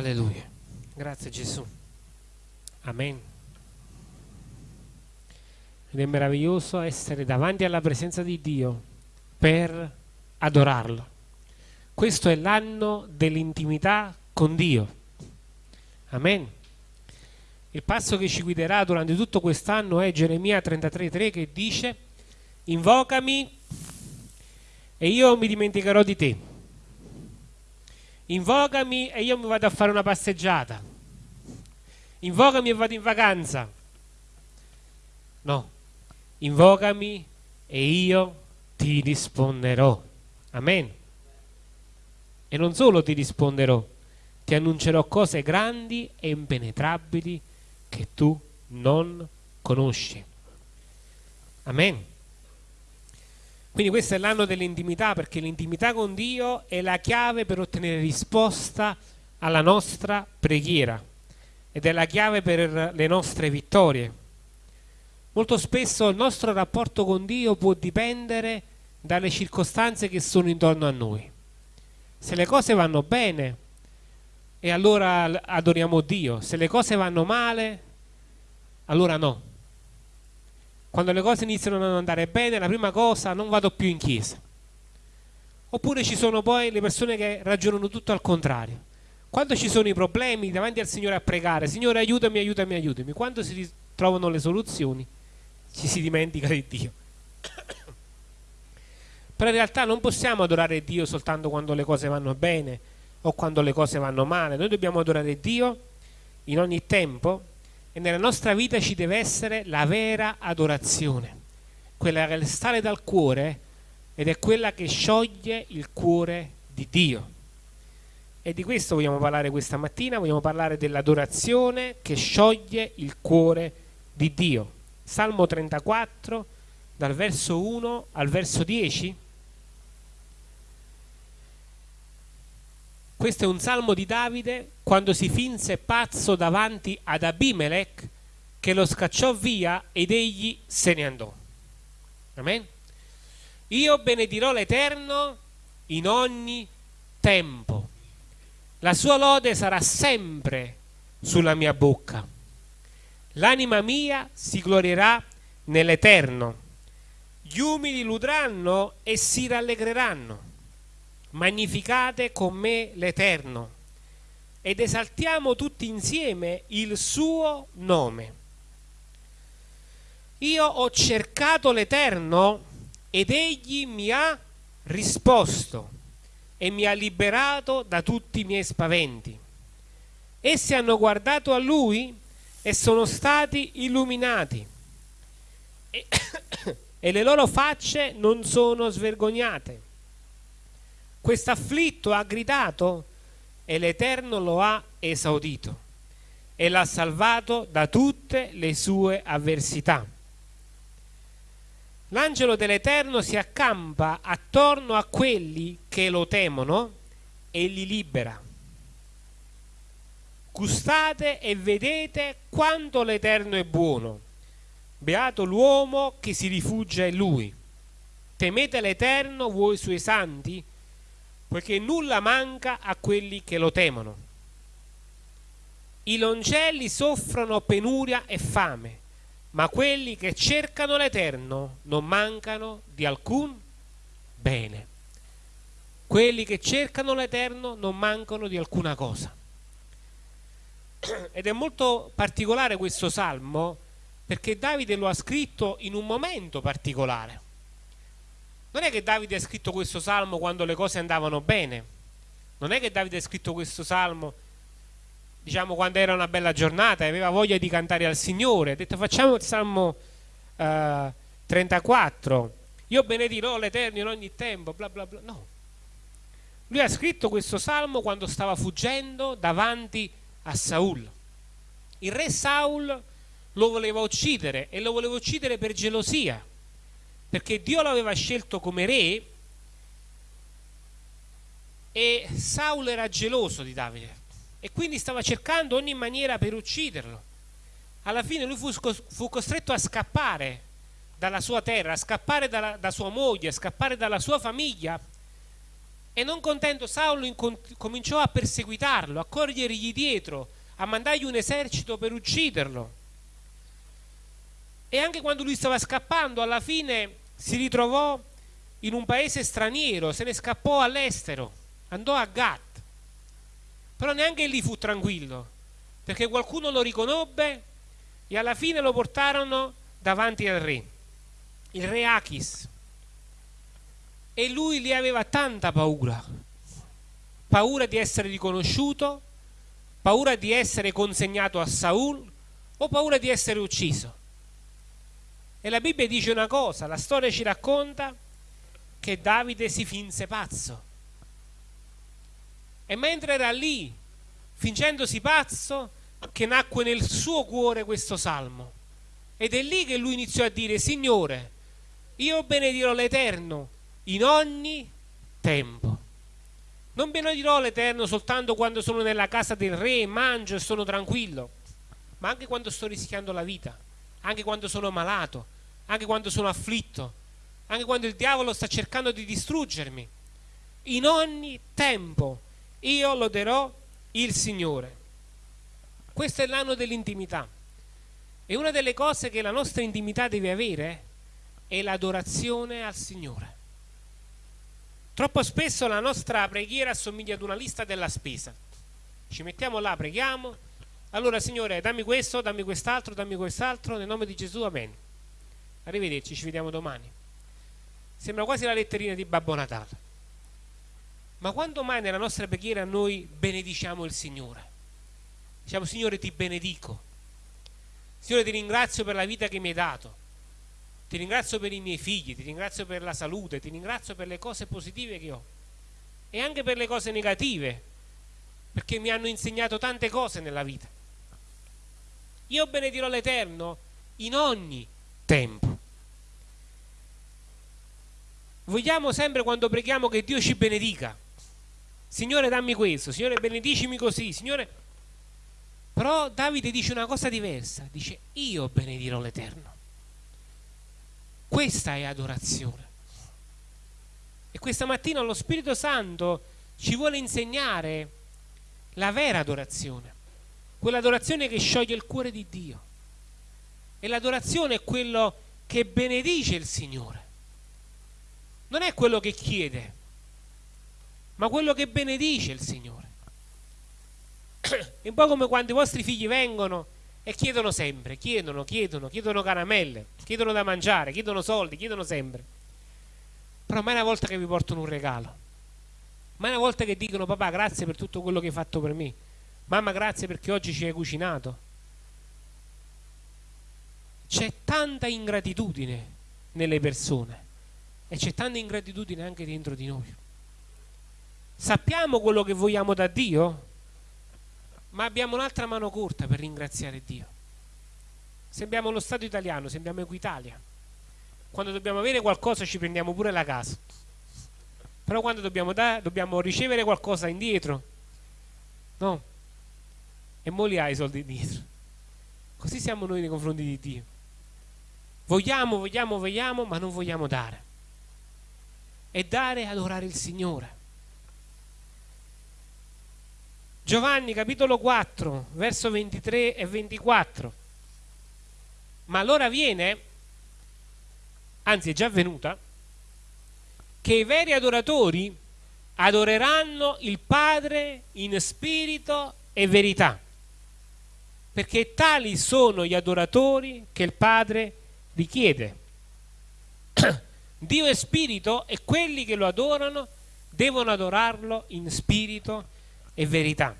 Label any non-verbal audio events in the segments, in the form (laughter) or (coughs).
Alleluia. Grazie Gesù. Amen. Ed è meraviglioso essere davanti alla presenza di Dio per adorarlo. Questo è l'anno dell'intimità con Dio. Amen. Il passo che ci guiderà durante tutto quest'anno è Geremia 33:3 che dice invocami e io mi dimenticherò di te. Invocami e io mi vado a fare una passeggiata. Invocami e vado in vacanza. No, invocami e io ti risponderò. Amen. E non solo ti risponderò, ti annuncerò cose grandi e impenetrabili che tu non conosci. Amen. Quindi questo è l'anno dell'intimità perché l'intimità con Dio è la chiave per ottenere risposta alla nostra preghiera ed è la chiave per le nostre vittorie. Molto spesso il nostro rapporto con Dio può dipendere dalle circostanze che sono intorno a noi. Se le cose vanno bene, e allora adoriamo Dio. Se le cose vanno male, allora no. Quando le cose iniziano a non andare bene, la prima cosa, non vado più in chiesa. Oppure ci sono poi le persone che ragionano tutto al contrario. Quando ci sono i problemi, davanti al Signore a pregare, Signore aiutami, aiutami, aiutami. Quando si trovano le soluzioni, ci si dimentica di Dio. (coughs) Però in realtà non possiamo adorare Dio soltanto quando le cose vanno bene o quando le cose vanno male. Noi dobbiamo adorare Dio in ogni tempo e nella nostra vita ci deve essere la vera adorazione, quella che stare dal cuore ed è quella che scioglie il cuore di Dio. E di questo vogliamo parlare questa mattina, vogliamo parlare dell'adorazione che scioglie il cuore di Dio. Salmo 34, dal verso 1 al verso 10. Questo è un salmo di Davide quando si finse pazzo davanti ad Abimelech che lo scacciò via ed egli se ne andò. Amen. Io benedirò l'Eterno in ogni tempo. La sua lode sarà sempre sulla mia bocca. L'anima mia si glorierà nell'Eterno. Gli umili ludranno e si rallegreranno magnificate con me l'Eterno ed esaltiamo tutti insieme il suo nome. Io ho cercato l'Eterno ed egli mi ha risposto e mi ha liberato da tutti i miei spaventi. Essi hanno guardato a lui e sono stati illuminati e, (coughs) e le loro facce non sono svergognate questo afflitto ha gridato e l'Eterno lo ha esaudito e l'ha salvato da tutte le sue avversità. L'angelo dell'Eterno si accampa attorno a quelli che lo temono e li libera. Gustate e vedete quanto l'Eterno è buono. Beato l'uomo che si rifugia in lui. Temete l'Eterno voi suoi santi, poiché nulla manca a quelli che lo temono. I longelli soffrono penuria e fame, ma quelli che cercano l'Eterno non mancano di alcun bene. Quelli che cercano l'Eterno non mancano di alcuna cosa. Ed è molto particolare questo salmo perché Davide lo ha scritto in un momento particolare non è che Davide ha scritto questo salmo quando le cose andavano bene, non è che Davide ha scritto questo salmo diciamo quando era una bella giornata e aveva voglia di cantare al Signore, ha detto facciamo il salmo uh, 34, io benedirò l'Eterno in ogni tempo, bla bla bla, no. Lui ha scritto questo salmo quando stava fuggendo davanti a Saul. Il re Saul lo voleva uccidere e lo voleva uccidere per gelosia perché Dio l'aveva scelto come re e Saul era geloso di Davide e quindi stava cercando ogni maniera per ucciderlo. Alla fine lui fu, costretto a scappare dalla sua terra, a scappare dalla, da sua moglie, a scappare dalla sua famiglia E non contento, Saulo cominciò a perseguitarlo, a corrergli dietro, a mandargli un esercito per ucciderlo. E anche quando lui stava scappando, alla fine si ritrovò in un paese straniero, se ne scappò all'estero, andò a Gat. Però neanche lì fu tranquillo, perché qualcuno lo riconobbe e alla fine lo portarono davanti al re, il re Achis. E lui lì aveva tanta paura, paura di essere riconosciuto, paura di essere consegnato a Saul o paura di essere ucciso. E la Bibbia dice una cosa, la storia ci racconta che Davide si finse pazzo. E mentre era lì, fingendosi pazzo, che nacque nel suo cuore questo salmo. Ed è lì che lui iniziò a dire, Signore, io benedirò l'Eterno in ogni tempo. Non benedirò l'Eterno soltanto quando sono nella casa del re, mangio e sono tranquillo, ma anche quando sto rischiando la vita, anche quando sono malato, anche quando sono afflitto, anche quando il diavolo sta cercando di distruggermi. In ogni tempo io loderò il Signore. Questo è l'anno dell'intimità. E una delle cose che la nostra intimità deve avere è l'adorazione al Signore. Troppo spesso la nostra preghiera assomiglia ad una lista della spesa. Ci mettiamo là, preghiamo. Allora, Signore, dammi questo, dammi quest'altro, dammi quest'altro, nel nome di Gesù, amen. Arrivederci, ci vediamo domani. Sembra quasi la letterina di Babbo Natale. Ma quando mai nella nostra preghiera noi benediciamo il Signore? Diciamo, Signore, ti benedico. Signore, ti ringrazio per la vita che mi hai dato. Ti ringrazio per i miei figli, ti ringrazio per la salute, ti ringrazio per le cose positive che ho e anche per le cose negative, perché mi hanno insegnato tante cose nella vita. Io benedirò l'Eterno in ogni tempo. Vogliamo sempre quando preghiamo che Dio ci benedica. Signore dammi questo, Signore benedicimi così, Signore... Però Davide dice una cosa diversa, dice io benedirò l'Eterno. Questa è adorazione. E questa mattina lo Spirito Santo ci vuole insegnare la vera adorazione, quell'adorazione che scioglie il cuore di Dio. E l'adorazione è quello che benedice il Signore. Non è quello che chiede, ma quello che benedice il Signore. È (clears throat) un po' come quando i vostri figli vengono e chiedono sempre, chiedono, chiedono, chiedono caramelle, chiedono da mangiare, chiedono soldi, chiedono sempre. Però mai una volta che vi portano un regalo, mai una volta che dicono papà grazie per tutto quello che hai fatto per me, mamma grazie perché oggi ci hai cucinato. C'è tanta ingratitudine nelle persone e c'è tanta ingratitudine anche dentro di noi. Sappiamo quello che vogliamo da Dio, ma abbiamo un'altra mano corta per ringraziare Dio. Sembriamo lo Stato italiano, sembriamo Equitalia. Quando dobbiamo avere qualcosa ci prendiamo pure la casa. Però quando dobbiamo, da, dobbiamo ricevere qualcosa indietro, no? E mo li hai i soldi indietro. Così siamo noi nei confronti di Dio. Vogliamo, vogliamo, vogliamo, ma non vogliamo dare. E dare e adorare il Signore. Giovanni capitolo 4, verso 23 e 24. Ma l'ora viene, anzi è già venuta, che i veri adoratori adoreranno il Padre in spirito e verità, perché tali sono gli adoratori che il Padre richiede. (clears throat) Dio è spirito e quelli che lo adorano devono adorarlo in spirito e verità.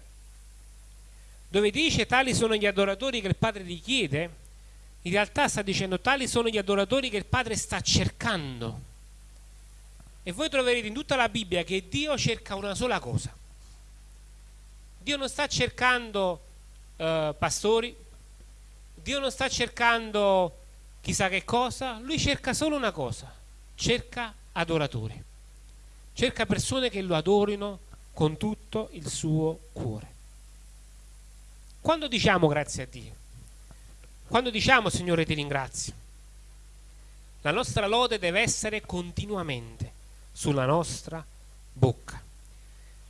Dove dice tali sono gli adoratori che il Padre richiede, in realtà sta dicendo tali sono gli adoratori che il Padre sta cercando. E voi troverete in tutta la Bibbia che Dio cerca una sola cosa. Dio non sta cercando eh, pastori, Dio non sta cercando chissà che cosa, lui cerca solo una cosa, cerca adoratori, cerca persone che lo adorino con tutto il suo cuore. Quando diciamo grazie a Dio? Quando diciamo Signore ti ringrazio? La nostra lode deve essere continuamente sulla nostra bocca.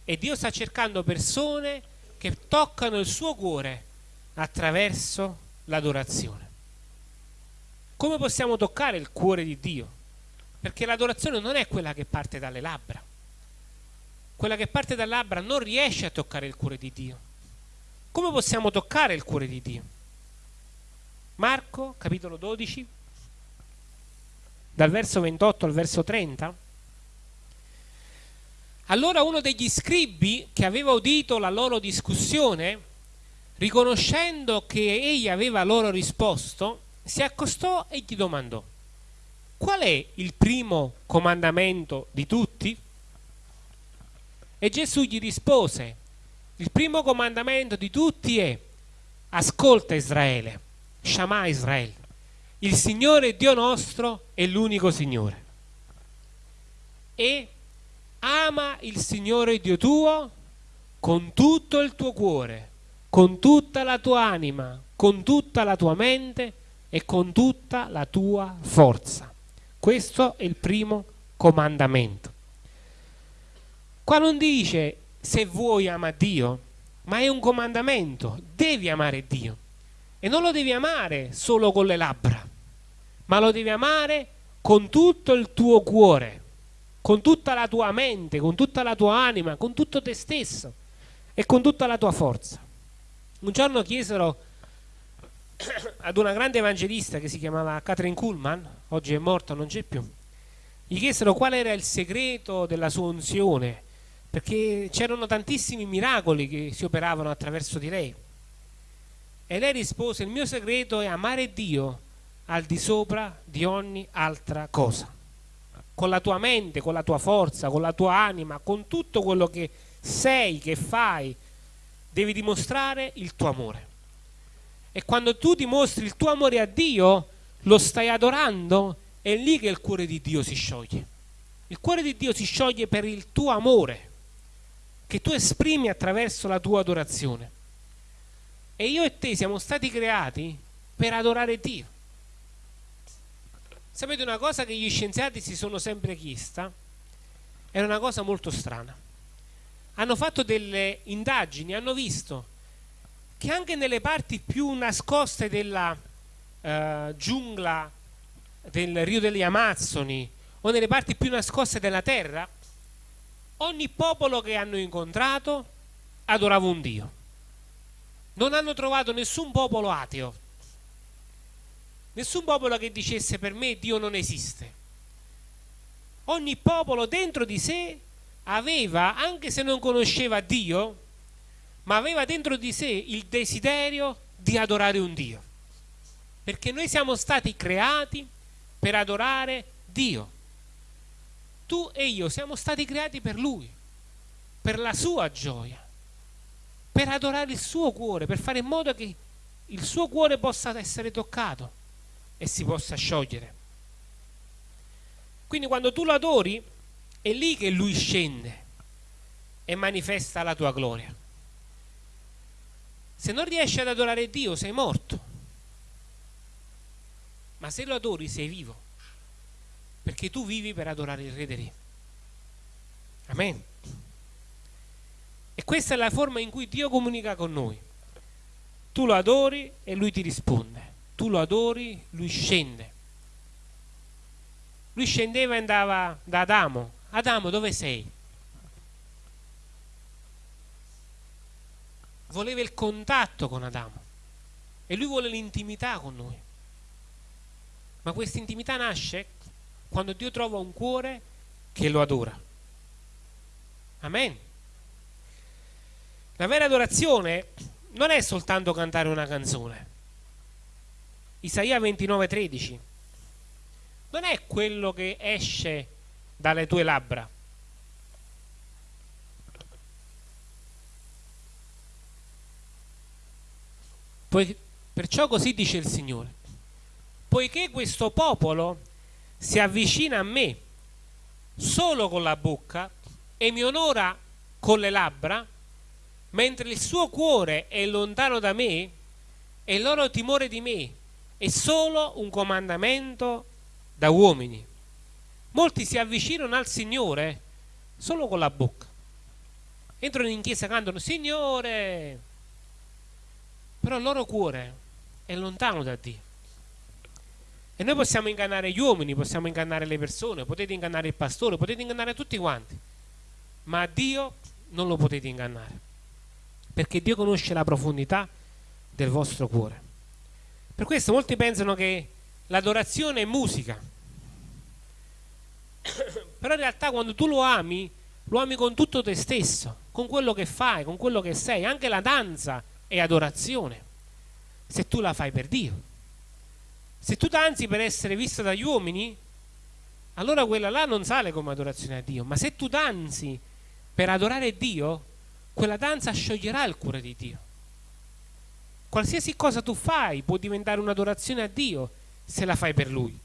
E Dio sta cercando persone che toccano il suo cuore attraverso l'adorazione. Come possiamo toccare il cuore di Dio? Perché l'adorazione non è quella che parte dalle labbra. Quella che parte dalle labbra non riesce a toccare il cuore di Dio. Come possiamo toccare il cuore di Dio? Marco, capitolo 12, dal verso 28 al verso 30. Allora uno degli scribi che aveva udito la loro discussione, riconoscendo che egli aveva loro risposto, si accostò e gli domandò, qual è il primo comandamento di tutti? E Gesù gli rispose, il primo comandamento di tutti è, ascolta Israele, Shama Israele, il Signore Dio nostro è l'unico Signore. E ama il Signore Dio tuo con tutto il tuo cuore, con tutta la tua anima, con tutta la tua mente e con tutta la tua forza. Questo è il primo comandamento. Qua non dice se vuoi ama Dio, ma è un comandamento, devi amare Dio. E non lo devi amare solo con le labbra, ma lo devi amare con tutto il tuo cuore, con tutta la tua mente, con tutta la tua anima, con tutto te stesso e con tutta la tua forza. Un giorno chiesero (coughs) ad una grande evangelista che si chiamava Catherine Kuhlman, oggi è morta, non c'è più, gli chiesero qual era il segreto della sua unzione, perché c'erano tantissimi miracoli che si operavano attraverso di lei. E lei rispose, il mio segreto è amare Dio al di sopra di ogni altra cosa. Con la tua mente, con la tua forza, con la tua anima, con tutto quello che sei, che fai, devi dimostrare il tuo amore. E quando tu dimostri il tuo amore a Dio, lo stai adorando, è lì che il cuore di Dio si scioglie. Il cuore di Dio si scioglie per il tuo amore, che tu esprimi attraverso la tua adorazione. E io e te siamo stati creati per adorare Dio. Sapete una cosa che gli scienziati si sono sempre chiesta? Era una cosa molto strana. Hanno fatto delle indagini, hanno visto che anche nelle parti più nascoste della eh, giungla del Rio delle Amazzoni o nelle parti più nascoste della terra, ogni popolo che hanno incontrato adorava un Dio non hanno trovato nessun popolo ateo, nessun popolo che dicesse per me Dio non esiste. Ogni popolo dentro di sé aveva, anche se non conosceva Dio, ma aveva dentro di sé il desiderio di adorare un Dio. Perché noi siamo stati creati per adorare Dio. Tu e io siamo stati creati per Lui, per la sua gioia per adorare il suo cuore, per fare in modo che il suo cuore possa essere toccato e si possa sciogliere. Quindi quando tu lo adori, è lì che lui scende e manifesta la tua gloria. Se non riesci ad adorare Dio, sei morto. Ma se lo adori, sei vivo. Perché tu vivi per adorare il Re dei Re. Amen. E questa è la forma in cui Dio comunica con noi. Tu lo adori e lui ti risponde. Tu lo adori, lui scende. Lui scendeva e andava da Adamo. Adamo, dove sei? Voleva il contatto con Adamo. E lui vuole l'intimità con noi. Ma questa intimità nasce quando Dio trova un cuore che lo adora. Amen. La vera adorazione non è soltanto cantare una canzone. Isaia 29:13 non è quello che esce dalle tue labbra. Poi, perciò così dice il Signore, poiché questo popolo si avvicina a me solo con la bocca e mi onora con le labbra, mentre il suo cuore è lontano da me e il loro timore di me è solo un comandamento da uomini. Molti si avvicinano al Signore solo con la bocca. Entrano in chiesa e cantano Signore, però il loro cuore è lontano da Dio. E noi possiamo ingannare gli uomini, possiamo ingannare le persone, potete ingannare il pastore, potete ingannare tutti quanti, ma Dio non lo potete ingannare, perché Dio conosce la profondità del vostro cuore. Per questo molti pensano che l'adorazione è musica, però in realtà quando tu lo ami, lo ami con tutto te stesso, con quello che fai, con quello che sei, anche la danza è adorazione, se tu la fai per Dio. Se tu danzi per essere visto dagli uomini, allora quella là non sale come adorazione a Dio, ma se tu danzi per adorare Dio, quella danza scioglierà il cuore di Dio. Qualsiasi cosa tu fai può diventare un'adorazione a Dio se la fai per Lui.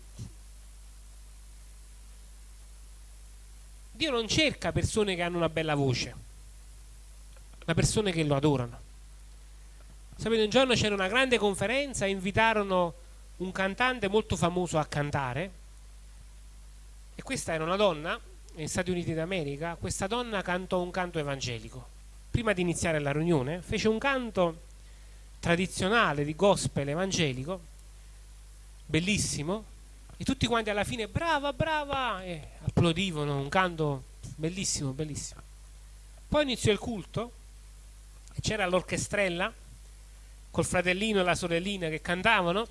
Dio non cerca persone che hanno una bella voce, ma persone che lo adorano. Sapete, un giorno c'era una grande conferenza invitarono un cantante molto famoso a cantare e questa era una donna negli Stati Uniti d'America questa donna cantò un canto evangelico prima di iniziare la riunione fece un canto tradizionale di gospel evangelico bellissimo e tutti quanti alla fine brava brava e applaudivano un canto bellissimo bellissimo poi iniziò il culto e c'era l'orchestrella col fratellino e la sorellina che cantavano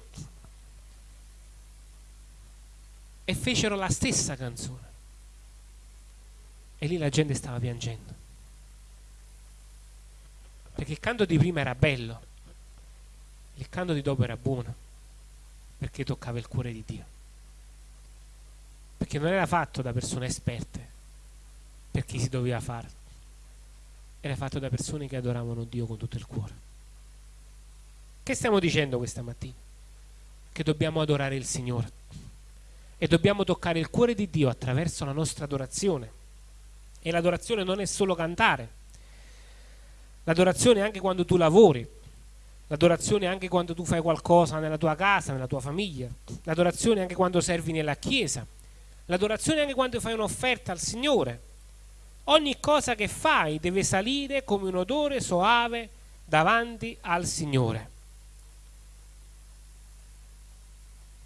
e fecero la stessa canzone. E lì la gente stava piangendo. Perché il canto di prima era bello, il canto di dopo era buono, perché toccava il cuore di Dio. Perché non era fatto da persone esperte, per chi si doveva fare, era fatto da persone che adoravano Dio con tutto il cuore. Che stiamo dicendo questa mattina? Che dobbiamo adorare il Signore e dobbiamo toccare il cuore di Dio attraverso la nostra adorazione. E l'adorazione non è solo cantare, l'adorazione è anche quando tu lavori, l'adorazione è anche quando tu fai qualcosa nella tua casa, nella tua famiglia, l'adorazione è anche quando servi nella chiesa, l'adorazione è anche quando fai un'offerta al Signore. Ogni cosa che fai deve salire come un odore soave davanti al Signore.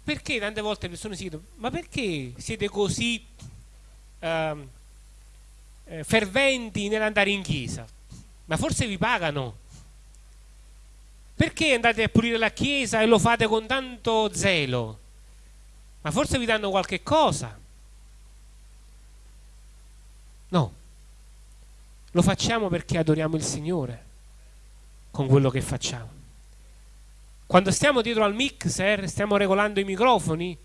perché tante volte le persone si chiedono ma perché siete così uh, eh, ferventi nell'andare in chiesa ma forse vi pagano perché andate a pulire la chiesa e lo fate con tanto zelo? Ma forse vi danno qualche cosa. No. Lo facciamo perché adoriamo il Signore con quello che facciamo. Quando stiamo dietro al mixer, stiamo regolando i microfoni,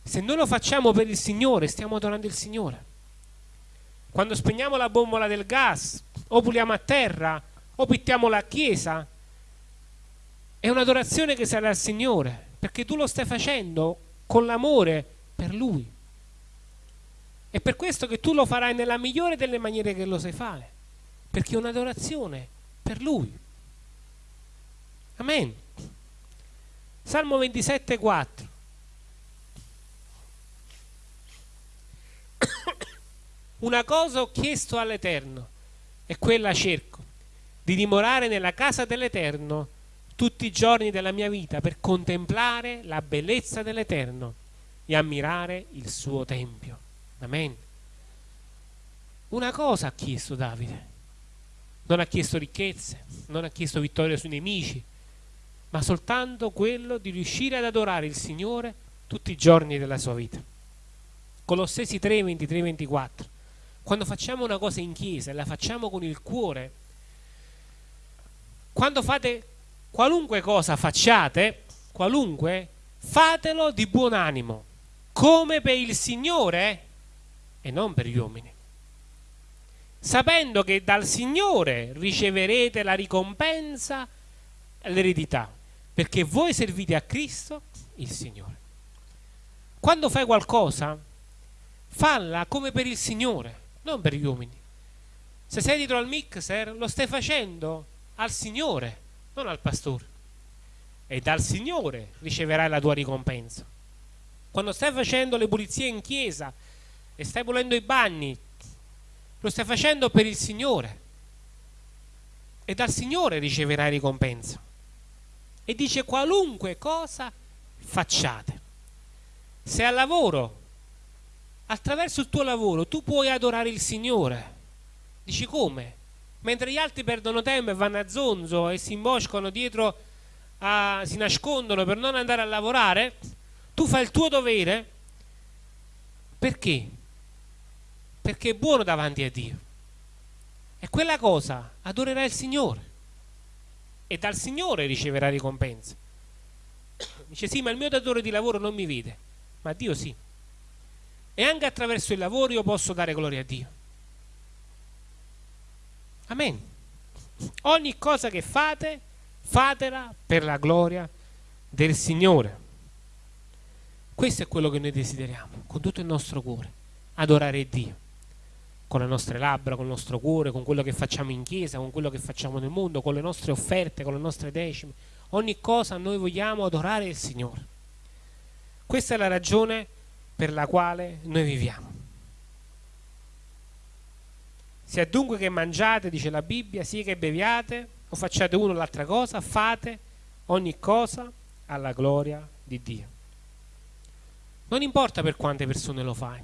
se noi lo facciamo per il Signore, stiamo adorando il Signore. Quando spegniamo la bombola del gas, o puliamo a terra, o pittiamo la chiesa, è un'adorazione che sarà al Signore, perché tu lo stai facendo con l'amore per Lui. È per questo che tu lo farai nella migliore delle maniere che lo sai fare, perché è un'adorazione per Lui. Amen. Salmo 27, 4. (coughs) Una cosa ho chiesto all'Eterno e quella cerco, di dimorare nella casa dell'Eterno tutti i giorni della mia vita per contemplare la bellezza dell'Eterno e ammirare il suo tempio. Amen. Una cosa ha chiesto Davide. Non ha chiesto ricchezze, non ha chiesto vittoria sui nemici, ma soltanto quello di riuscire ad adorare il Signore tutti i giorni della sua vita. Colossesi 3, 23, 24. Quando facciamo una cosa in chiesa e la facciamo con il cuore, quando fate qualunque cosa facciate, qualunque, fatelo di buon animo, come per il Signore e non per gli uomini. Sapendo che dal Signore riceverete la ricompensa e l'eredità perché voi servite a Cristo il Signore. Quando fai qualcosa, falla come per il Signore, non per gli uomini. Se sei dietro al mixer, lo stai facendo al Signore, non al pastore. E dal Signore riceverai la tua ricompensa. Quando stai facendo le pulizie in chiesa e stai pulendo i bagni, lo stai facendo per il Signore e dal Signore riceverai ricompensa. E dice qualunque cosa facciate. Se al lavoro, attraverso il tuo lavoro, tu puoi adorare il Signore. Dici come? Mentre gli altri perdono tempo e vanno a zonzo e si imboscano dietro, a, si nascondono per non andare a lavorare, tu fai il tuo dovere perché? Perché è buono davanti a Dio. E quella cosa adorerà il Signore. E dal Signore riceverà ricompensa. Dice sì, ma il mio datore di lavoro non mi vede, ma Dio sì. E anche attraverso il lavoro io posso dare gloria a Dio. Amen. Ogni cosa che fate, fatela per la gloria del Signore. Questo è quello che noi desideriamo, con tutto il nostro cuore, adorare Dio, con le nostre labbra, con il nostro cuore, con quello che facciamo in chiesa, con quello che facciamo nel mondo, con le nostre offerte, con le nostre decime. Ogni cosa noi vogliamo adorare il Signore. Questa è la ragione per la quale noi viviamo. Sia dunque che mangiate, dice la Bibbia, sia che beviate o facciate uno o l'altra cosa, fate ogni cosa alla gloria di Dio. Non importa per quante persone lo fai.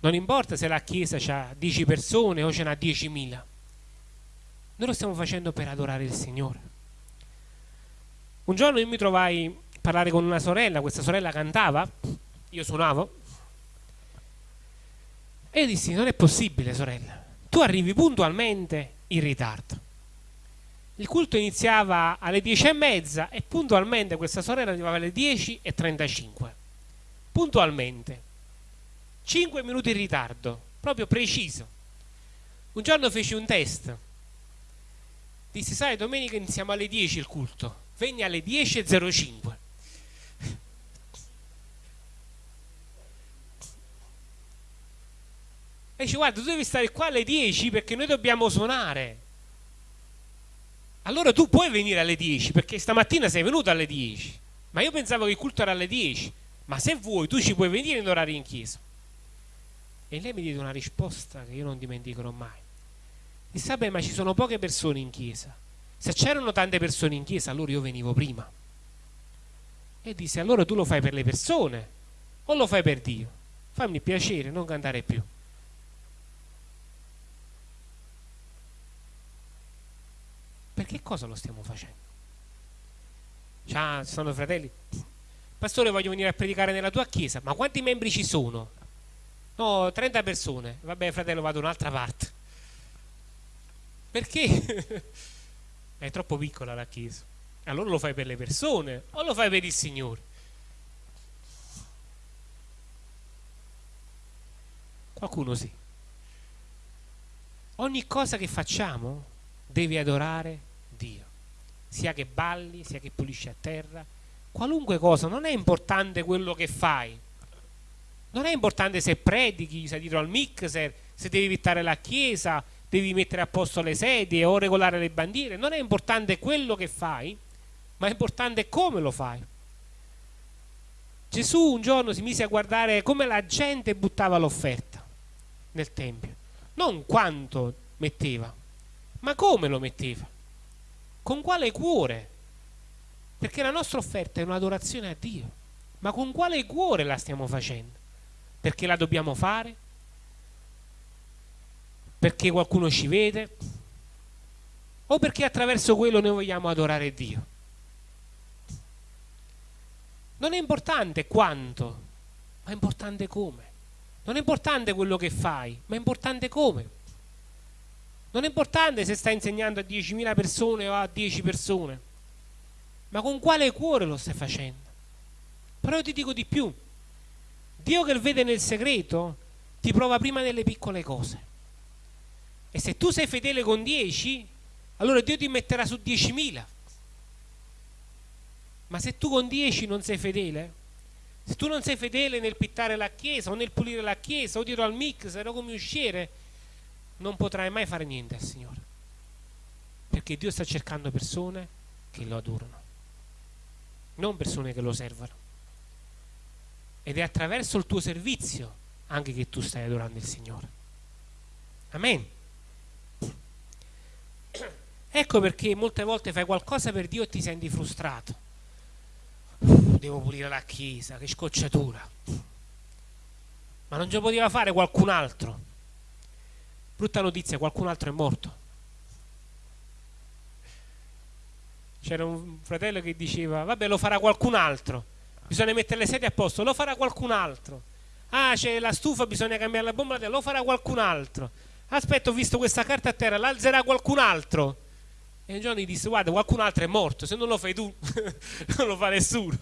Non importa se la chiesa ha 10 persone o ce n'ha 10.000. Noi lo stiamo facendo per adorare il Signore. Un giorno io mi trovai a parlare con una sorella, questa sorella cantava, io suonavo, e io dissi, non è possibile sorella, tu arrivi puntualmente in ritardo. Il culto iniziava alle 10 e mezza e puntualmente questa sorella arrivava alle 10 e 35. Puntualmente. 5 minuti in ritardo, proprio preciso. Un giorno feci un test. Dissi, sai, domenica iniziamo alle 10 il culto. Venni alle 10.05. E dice, guarda, tu devi stare qua alle 10 perché noi dobbiamo suonare. Allora tu puoi venire alle 10 perché stamattina sei venuto alle 10 ma io pensavo che il culto era alle 10 ma se vuoi tu ci puoi venire in orario in chiesa. E lei mi diede una risposta che io non dimenticherò mai. Disse vabbè ma ci sono poche persone in chiesa. Se c'erano tante persone in chiesa allora io venivo prima. E disse allora tu lo fai per le persone o lo fai per Dio? Fammi piacere non cantare più per che cosa lo stiamo facendo? Ciao, sono fratelli. Pastore, voglio venire a predicare nella tua chiesa, ma quanti membri ci sono? No, 30 persone. Vabbè, fratello, vado un'altra parte. Perché? (laughs) È troppo piccola la chiesa. Allora lo fai per le persone o lo fai per il Signore? Qualcuno sì. Ogni cosa che facciamo devi adorare Dio. Sia che balli, sia che pulisci a terra, qualunque cosa, non è importante quello che fai. Non è importante se predichi, sei dietro al mixer, se devi vittare la chiesa, devi mettere a posto le sedie o regolare le bandiere. Non è importante quello che fai, ma è importante come lo fai. Gesù un giorno si mise a guardare come la gente buttava l'offerta nel Tempio. Non quanto metteva, ma come lo metteva. Con quale cuore? Perché la nostra offerta è un'adorazione a Dio. Ma con quale cuore la stiamo facendo? Perché la dobbiamo fare? Perché qualcuno ci vede? O perché attraverso quello noi vogliamo adorare Dio? Non è importante quanto, ma è importante come. Non è importante quello che fai, ma è importante come. Non è importante se stai insegnando a 10.000 persone o a 10 persone, ma con quale cuore lo stai facendo? Però io ti dico di più. Dio che vede nel segreto ti prova prima nelle piccole cose. E se tu sei fedele con 10, allora Dio ti metterà su 10.000. Ma se tu con 10 non sei fedele, se tu non sei fedele nel pittare la chiesa o nel pulire la chiesa o dietro al mixer o come uscire, non potrai mai fare niente al Signore. Perché Dio sta cercando persone che lo adorano, non persone che lo servono. Ed è attraverso il tuo servizio anche che tu stai adorando il Signore. Amen. Ecco perché molte volte fai qualcosa per Dio e ti senti frustrato. Devo pulire la chiesa, che scocciatura. Ma non ci poteva fare qualcun altro. Brutta notizia, qualcun altro è morto. C'era un fratello che diceva, vabbè lo farà qualcun altro, bisogna mettere le sedie a posto, lo farà qualcun altro. Ah, c'è la stufa, bisogna cambiare la bomba, lo farà qualcun altro. Aspetta, ho visto questa carta a terra, l'alzerà qualcun altro. E un giorno gli disse, guarda, qualcun altro è morto, se non lo fai tu, (laughs) non lo fa nessuno.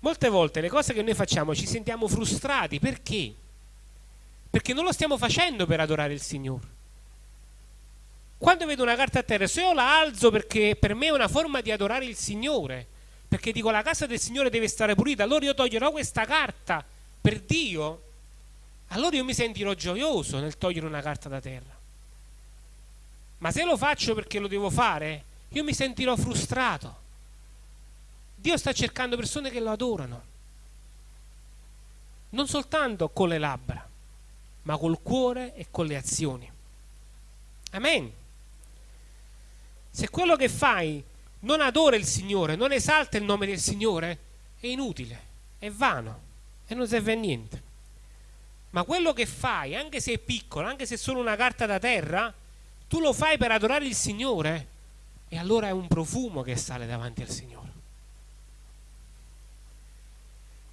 Molte volte le cose che noi facciamo ci sentiamo frustrati, perché? Perché non lo stiamo facendo per adorare il Signore. Quando vedo una carta a terra, se io la alzo perché per me è una forma di adorare il Signore, perché dico la casa del Signore deve stare pulita, allora io toglierò questa carta per Dio, allora io mi sentirò gioioso nel togliere una carta da terra. Ma se lo faccio perché lo devo fare, io mi sentirò frustrato. Dio sta cercando persone che lo adorano. Non soltanto con le labbra, ma col cuore e con le azioni. Amen. Se quello che fai non adora il Signore, non esalta il nome del Signore, è inutile, è vano e non serve a niente. Ma quello che fai, anche se è piccolo, anche se è solo una carta da terra, tu lo fai per adorare il Signore e allora è un profumo che sale davanti al Signore.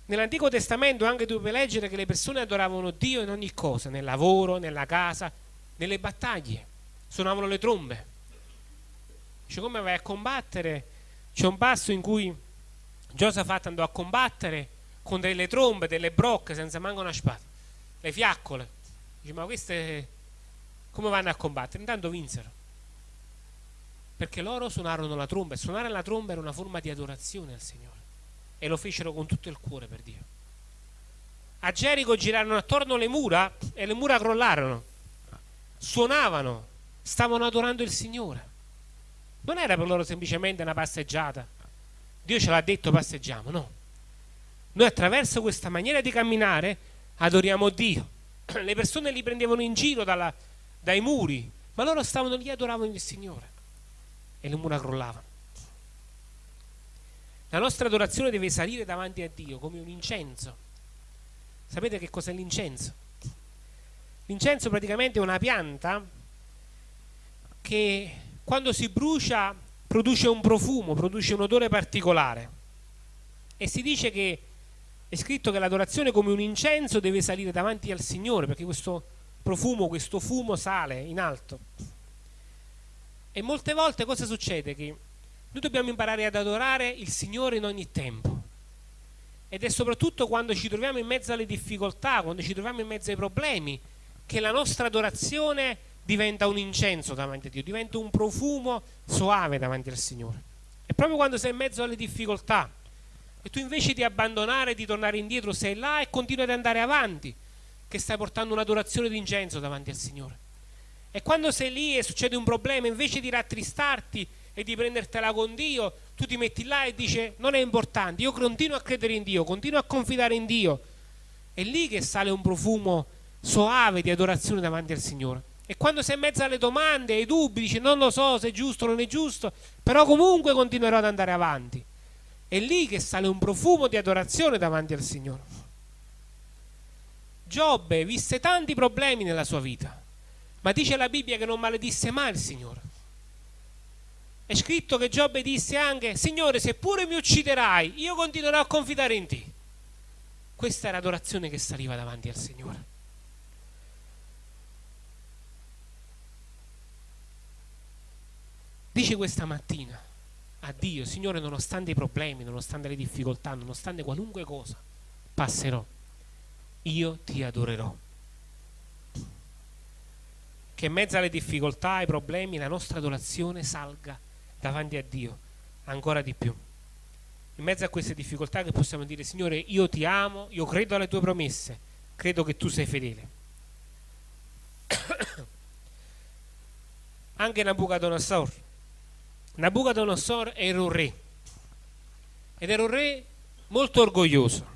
Nell'Antico Testamento anche puoi leggere che le persone adoravano Dio in ogni cosa, nel lavoro, nella casa, nelle battaglie, suonavano le trombe. Dice come vai a combattere? C'è un passo in cui Giosafat andò a combattere con delle trombe, delle brocche, senza manco una spada, le fiaccole. Dice ma queste come vanno a combattere? Intanto vinsero. Perché loro suonarono la tromba e suonare la tromba era una forma di adorazione al Signore. E lo fecero con tutto il cuore per Dio. A Gerico girarono attorno le mura e le mura crollarono. Suonavano, stavano adorando il Signore. Non era per loro semplicemente una passeggiata. Dio ce l'ha detto passeggiamo, no. Noi attraverso questa maniera di camminare adoriamo Dio. (clears throat) Le persone li prendevano in giro dalla, dai muri, ma loro stavano lì e adoravano il Signore e le mura crollavano. La nostra adorazione deve salire davanti a Dio come un incenso. Sapete che cos'è l'incenso? L'incenso praticamente è una pianta che quando si brucia produce un profumo, produce un odore particolare. E si dice che è scritto che l'adorazione come un incenso deve salire davanti al Signore, perché questo profumo, questo fumo sale in alto. E molte volte cosa succede? Che noi dobbiamo imparare ad adorare il Signore in ogni tempo. Ed è soprattutto quando ci troviamo in mezzo alle difficoltà, quando ci troviamo in mezzo ai problemi, che la nostra adorazione diventa un incenso davanti a Dio, diventa un profumo soave davanti al Signore. E proprio quando sei in mezzo alle difficoltà e tu invece di abbandonare, di tornare indietro, sei là e continui ad andare avanti, che stai portando un'adorazione di incenso davanti al Signore. E quando sei lì e succede un problema, invece di rattristarti e di prendertela con Dio, tu ti metti là e dici non è importante, io continuo a credere in Dio, continuo a confidare in Dio. È lì che sale un profumo soave di adorazione davanti al Signore. E quando sei in mezzo alle domande, ai dubbi, dici non lo so se è giusto o non è giusto, però comunque continuerò ad andare avanti. È lì che sale un profumo di adorazione davanti al Signore. Giobbe visse tanti problemi nella sua vita, ma dice la Bibbia che non maledisse mai il Signore. È scritto che Giobbe disse anche, Signore, seppure mi ucciderai, io continuerò a confidare in te. Questa era l'adorazione che saliva davanti al Signore. Dice questa mattina a Dio, Signore, nonostante i problemi, nonostante le difficoltà, nonostante qualunque cosa, passerò io ti adorerò. Che in mezzo alle difficoltà, ai problemi, la nostra adorazione salga davanti a Dio ancora di più. In mezzo a queste difficoltà che possiamo dire, Signore, io ti amo, io credo alle tue promesse, credo che tu sei fedele. (coughs) Anche Nabucodonosor. Nabucodonosor era un re ed era un re molto orgoglioso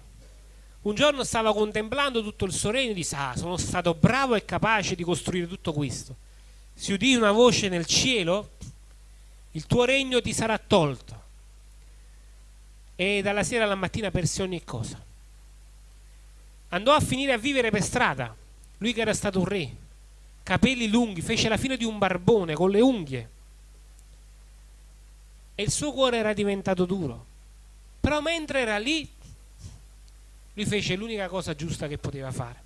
un giorno stava contemplando tutto il suo regno e disse, ah, sono stato bravo e capace di costruire tutto questo. Si udì una voce nel cielo, il tuo regno ti sarà tolto. E dalla sera alla mattina perse ogni cosa. Andò a finire a vivere per strada, lui che era stato un re, capelli lunghi, fece la fine di un barbone con le unghie. E il suo cuore era diventato duro. Però mentre era lì, lui fece l'unica cosa giusta che poteva fare.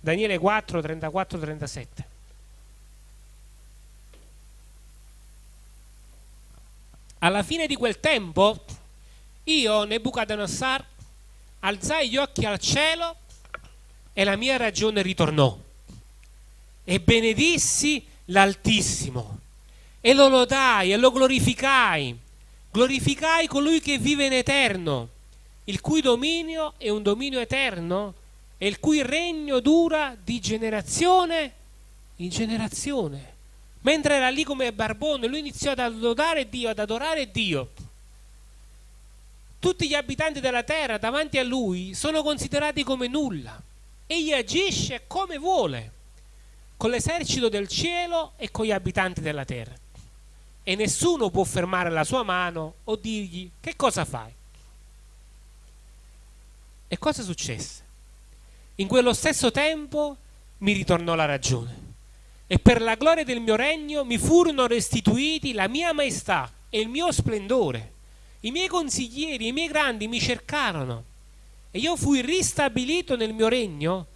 Daniele 4, 34, 37. Alla fine di quel tempo, io, Nebuchadnezzar, alzai gli occhi al cielo e la mia ragione ritornò. E benedissi l'Altissimo e lo lodai e lo glorificai. Glorificai colui che vive in eterno il cui dominio è un dominio eterno e il cui regno dura di generazione in generazione. Mentre era lì come barbone, lui iniziò ad adorare Dio, ad adorare Dio. Tutti gli abitanti della terra davanti a lui sono considerati come nulla. Egli agisce come vuole, con l'esercito del cielo e con gli abitanti della terra. E nessuno può fermare la sua mano o dirgli che cosa fai. E cosa successe? In quello stesso tempo mi ritornò la ragione e per la gloria del mio regno mi furono restituiti la mia maestà e il mio splendore. I miei consiglieri, i miei grandi mi cercarono e io fui ristabilito nel mio regno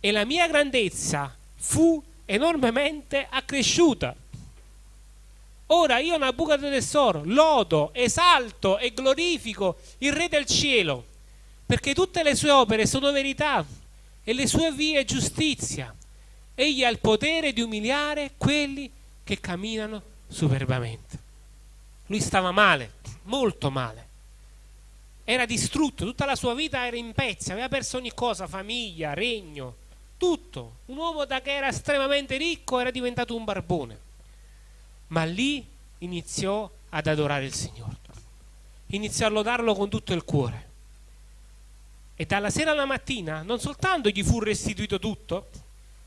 e la mia grandezza fu enormemente accresciuta. Ora io Nabucodonosor lodo, esalto e glorifico il Re del cielo perché tutte le sue opere sono verità e le sue vie giustizia. Egli ha il potere di umiliare quelli che camminano superbamente. Lui stava male, molto male. Era distrutto, tutta la sua vita era in pezzi, aveva perso ogni cosa, famiglia, regno, tutto. Un uomo da che era estremamente ricco era diventato un barbone. Ma lì iniziò ad adorare il Signore. Iniziò a lodarlo con tutto il cuore e dalla sera alla mattina non soltanto gli fu restituito tutto,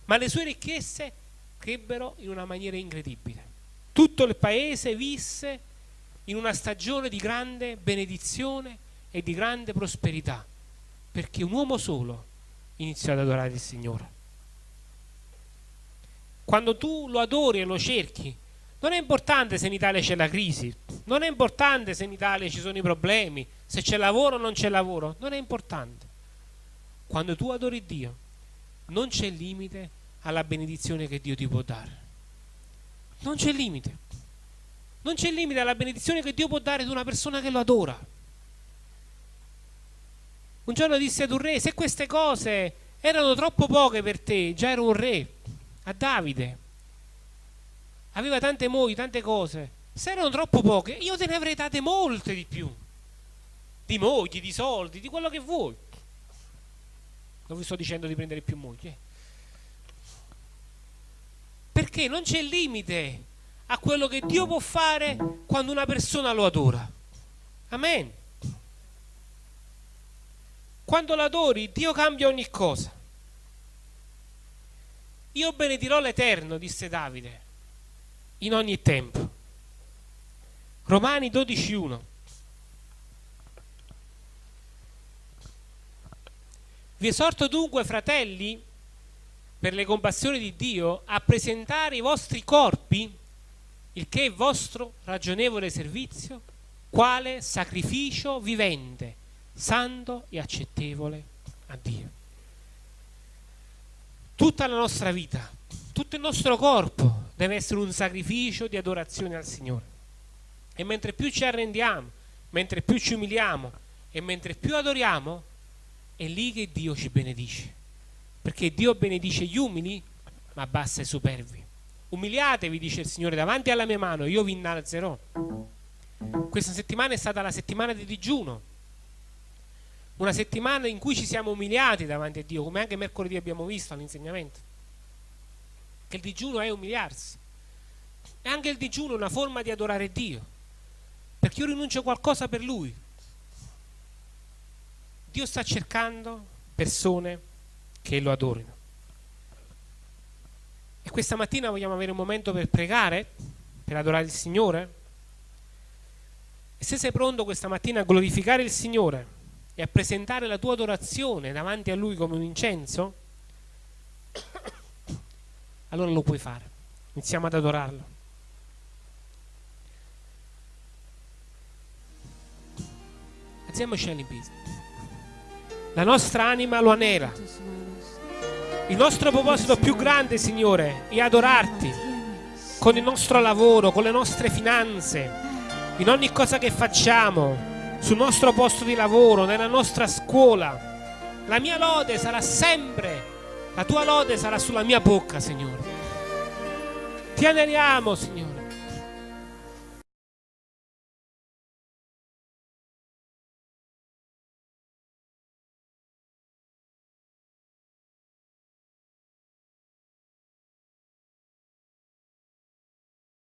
ma le sue ricchezze crebbero in una maniera incredibile. Tutto il paese visse in una stagione di grande benedizione e di grande prosperità, perché un uomo solo iniziò ad adorare il Signore. Quando tu lo adori e lo cerchi, non è importante se in Italia c'è la crisi, non è importante se in Italia ci sono i problemi, se c'è lavoro o non c'è lavoro, non è importante. Quando tu adori Dio, non c'è limite alla benedizione che Dio ti può dare. Non c'è limite. Non c'è limite alla benedizione che Dio può dare ad una persona che lo adora. Un giorno disse ad un re, se queste cose erano troppo poche per te, già ero un re, a Davide. Aveva tante mogli, tante cose. Se erano troppo poche, io te ne avrei date molte di più di mogli, di soldi, di quello che vuoi. Non vi sto dicendo di prendere più mogli. Eh. Perché non c'è limite a quello che Dio può fare quando una persona lo adora. Amen. Quando l'adori, Dio cambia ogni cosa. Io benedirò l'Eterno, disse Davide, in ogni tempo. Romani 12.1 Vi esorto dunque, fratelli, per le compassioni di Dio, a presentare i vostri corpi, il che è vostro ragionevole servizio, quale sacrificio vivente, santo e accettevole a Dio. Tutta la nostra vita, tutto il nostro corpo deve essere un sacrificio di adorazione al Signore. E mentre più ci arrendiamo, mentre più ci umiliamo e mentre più adoriamo, è lì che Dio ci benedice. Perché Dio benedice gli umili, ma abbassa i superbi. Umiliatevi, dice il Signore, davanti alla mia mano, io vi innalzerò. Questa settimana è stata la settimana di digiuno. Una settimana in cui ci siamo umiliati davanti a Dio, come anche mercoledì abbiamo visto all'insegnamento. Che il digiuno è umiliarsi. E anche il digiuno è una forma di adorare Dio. Perché io rinuncio a qualcosa per Lui. Dio sta cercando persone che lo adorino. E questa mattina vogliamo avere un momento per pregare, per adorare il Signore? E se sei pronto questa mattina a glorificare il Signore e a presentare la tua adorazione davanti a Lui come un incenso, allora lo puoi fare. Iniziamo ad adorarlo. Alziamoci piedi. La nostra anima lo anela. Il nostro proposito più grande, Signore, è adorarti con il nostro lavoro, con le nostre finanze, in ogni cosa che facciamo, sul nostro posto di lavoro, nella nostra scuola. La mia lode sarà sempre, la tua lode sarà sulla mia bocca, Signore. Ti aneliamo, Signore.